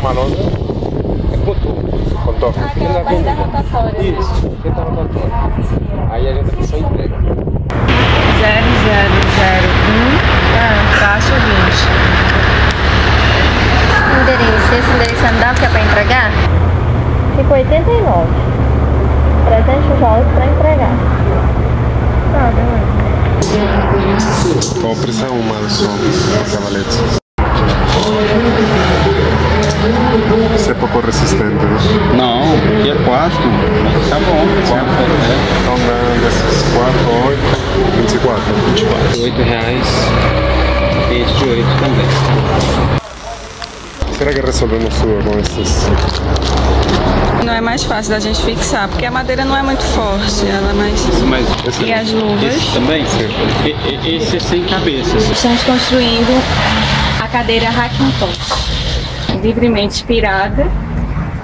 essa manobra é com tubo, com toque. Ah, aquela barriga rotatória. né? Isso, fica rotatória. Aí a gente só entrega. 0001 ah, caixa 20. Endereço, esse endereço não dá que é pra entregar? Ficou 89. 300 dólares pra entregar. Tá, beleza. Compre essa uma só, cavalete. Isso é pouco resistente, né? Não, aqui é 4. Tá bom. Então dando esses 4, 8, 24. 24. 8 reais. Este de 8 também. Será que resolvemos tudo com esses? Não é mais fácil da gente fixar, porque a madeira não é muito forte, ela é mais... Mas E as luvas? esse também? E- Esse é sem cabeças. Estamos construindo a cadeira Hackintosh, livremente inspirada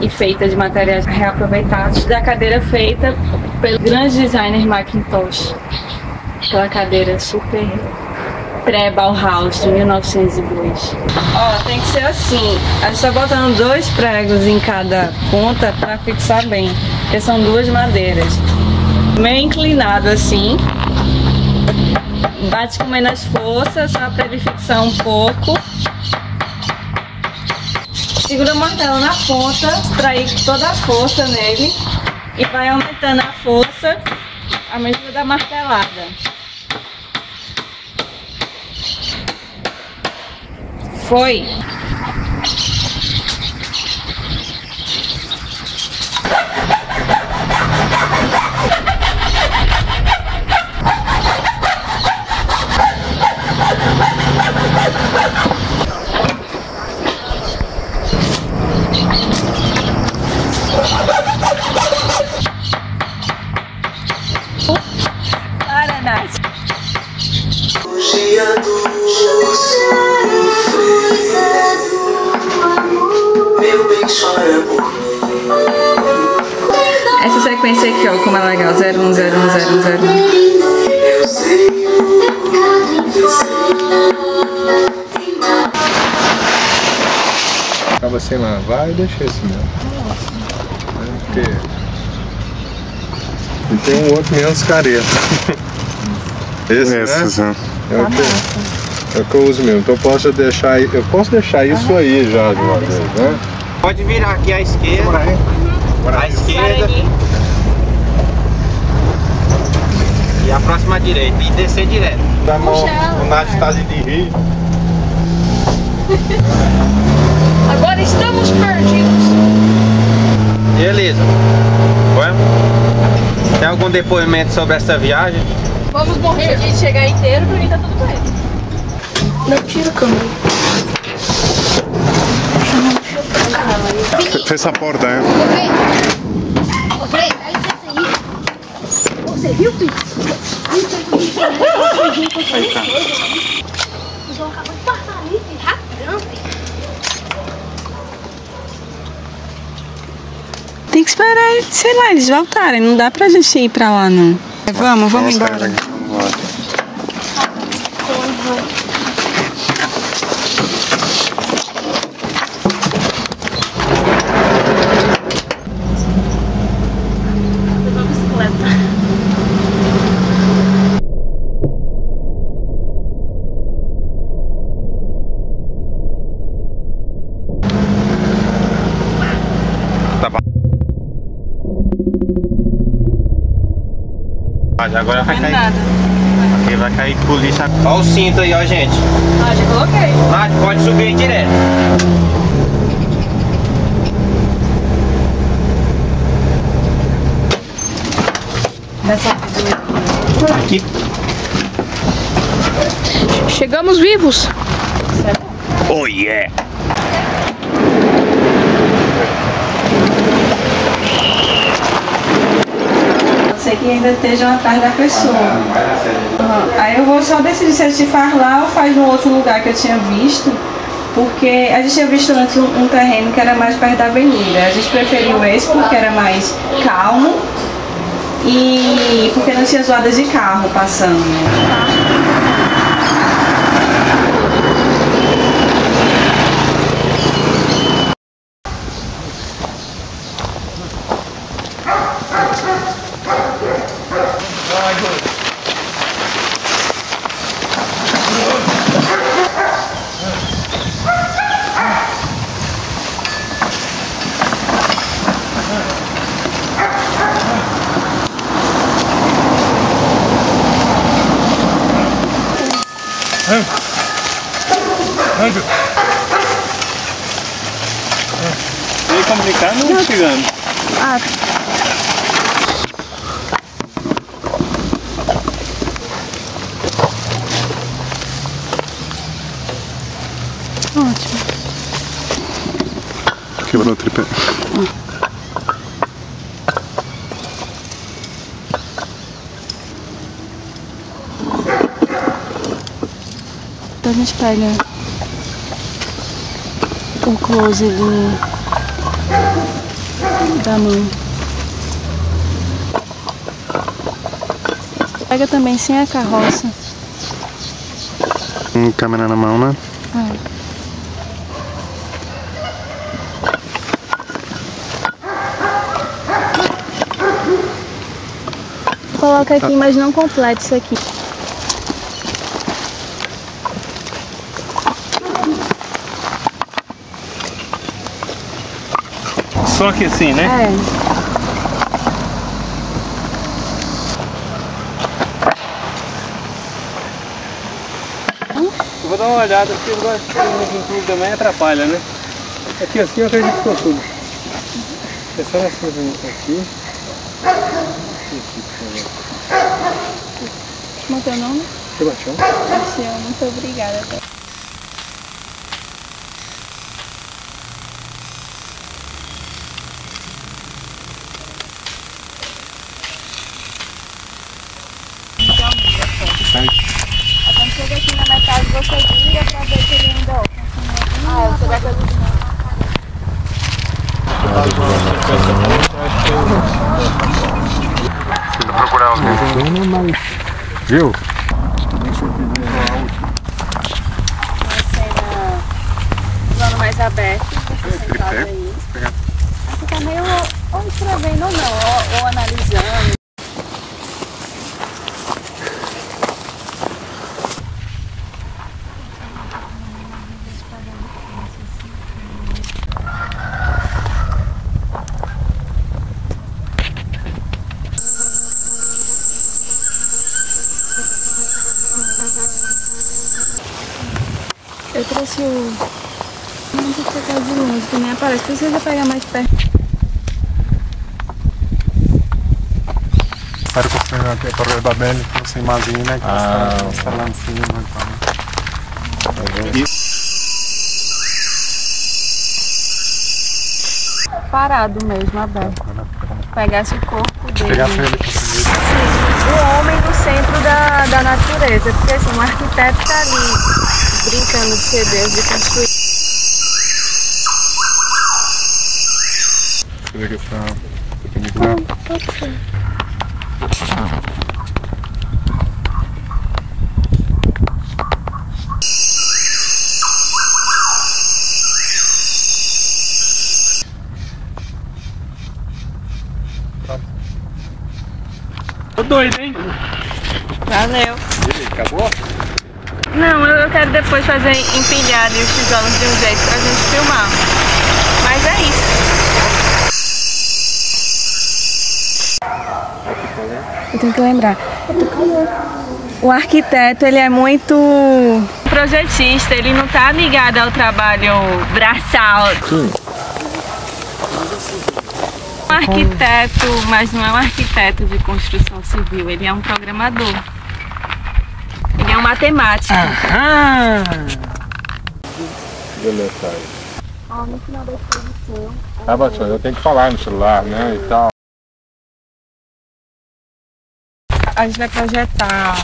e feita de materiais reaproveitados da cadeira feita pelo grande designer Macintosh. Aquela cadeira super pré-Bauhaus de 1902. Ó, tem que ser assim. A gente tá botando dois pregos em cada ponta para fixar bem, porque são duas madeiras. Meio inclinado assim, Bate com menos força, só para ele fixar um pouco. Segura o martelo na ponta para ir toda a força nele. E vai aumentando a força à medida da martelada. Foi. Meu por Essa sequência aqui, ó, como é legal. 01010101. eu sei Acaba sem lavar e deixa esse mesmo. Porque... E tem um outro menos careta. Esse, Esses, né? né? É o, que, é o que eu uso mesmo. Então eu posso deixar, eu posso deixar isso aí já de uma vez, né? Pode virar aqui à esquerda. À esquerda. E a próxima à direita. E descer direto. Tá o Nath tá ali de rir. Agora estamos perdidos. Beleza. Vamos? Tem algum depoimento sobre essa viagem? Vamos morrer. Se a gente chegar inteiro, pra mim tá tudo bem. Não tira a câmera. Fe- Fecha a porta, hein? Ô, Frei, dá licença aí. Você viu, filho? Eles vão acabar de passar ali, filho, rapidão, filho. Tem que esperar, sei lá, eles voltarem. Não dá pra gente ir pra lá, não. Vamos, vamos embora. Agora vai cair. nada. Aqui vai cair polícia. Olha o cinto aí, ó, gente. Ah, já coloquei. Nath, pode subir aí direto. Aqui. Chegamos vivos. Oh yeah! Ser que ainda estejam atrás da pessoa. Aham. Aí eu vou só decidir se gente faz lá ou faz no outro lugar que eu tinha visto. Porque a gente tinha visto antes um, um terreno que era mais perto da avenida. A gente preferiu esse porque era mais calmo e porque não tinha zoadas de carro passando. Vem comunicar não chegando. Quebrou o tripé. Então a gente pega o close do, da mão. Pega também sem a carroça. Com câmera na mão, né? É. Coloca aqui, mas não completa isso aqui. Só que assim, né? É. Eu vou dar uma olhada porque eu gosto de tudo também atrapalha, né? Aqui assim eu acredito que ficou tudo. É só assim aqui. Aqui. Como é teu nome? Sebastião. Luciano, muito obrigada. Chega aqui na metade, você vira pra ver se ele ainda Ah, você vai fazer Viu? cena plano mais aberto. sentado aí. Você tá meio ou escrevendo ou não, ou, ou analisando. Eu trouxe o. Não tem que pegar de longe, que nem aparece. Precisa pegar mais perto. Para construir a Torre Babel, você imagina que Ah. está, está lá em cima. Então. Parado mesmo, aberto. Pegasse o corpo dele. Pegasse ele com o homem no centro da, da natureza. Porque assim, um arquiteto tá ali brincando de ser Deus, de construir. Você vê que está. Tô doido, hein? Valeu. Acabou? Não, eu quero depois fazer empilhado e os tijolos de um jeito pra gente filmar. Mas é isso. Eu tenho que lembrar. O arquiteto, ele é muito projetista, ele não tá ligado ao trabalho braçal. Um arquiteto, mas não é um arquiteto de construção civil, ele é um programador. É um matemático. Deletar. Ó, no final da exposição. Ah, eu tenho que falar no celular, né, e tal. A gente vai projetar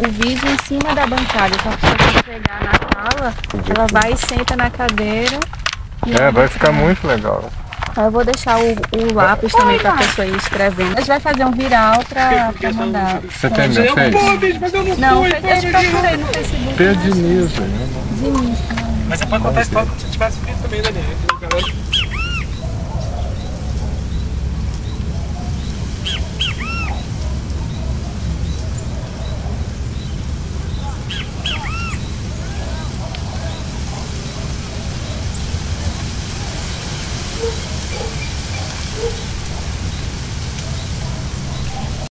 o vídeo em cima da bancada. Então, a pessoa quando chegar na sala, ela vai e senta na cadeira. e É, vai ficar muito legal. Aí Eu vou deixar o, o lápis também pra pessoa ir escrevendo. A gente vai fazer um viral pra, pra mandar. Você tem meu Face? Não, eu procurei no Facebook. Pedro Diniz, né? Diniz. Mas você pode contar a história como se tivesse feito também, Daniel.